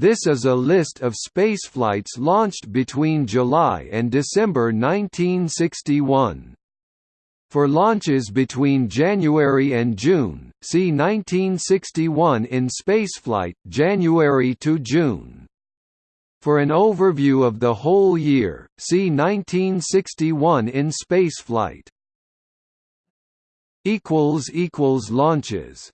This is a list of spaceflights launched between July and December 1961. For launches between January and June, see 1961 in spaceflight January to June. For an overview of the whole year, see 1961 in spaceflight. Launches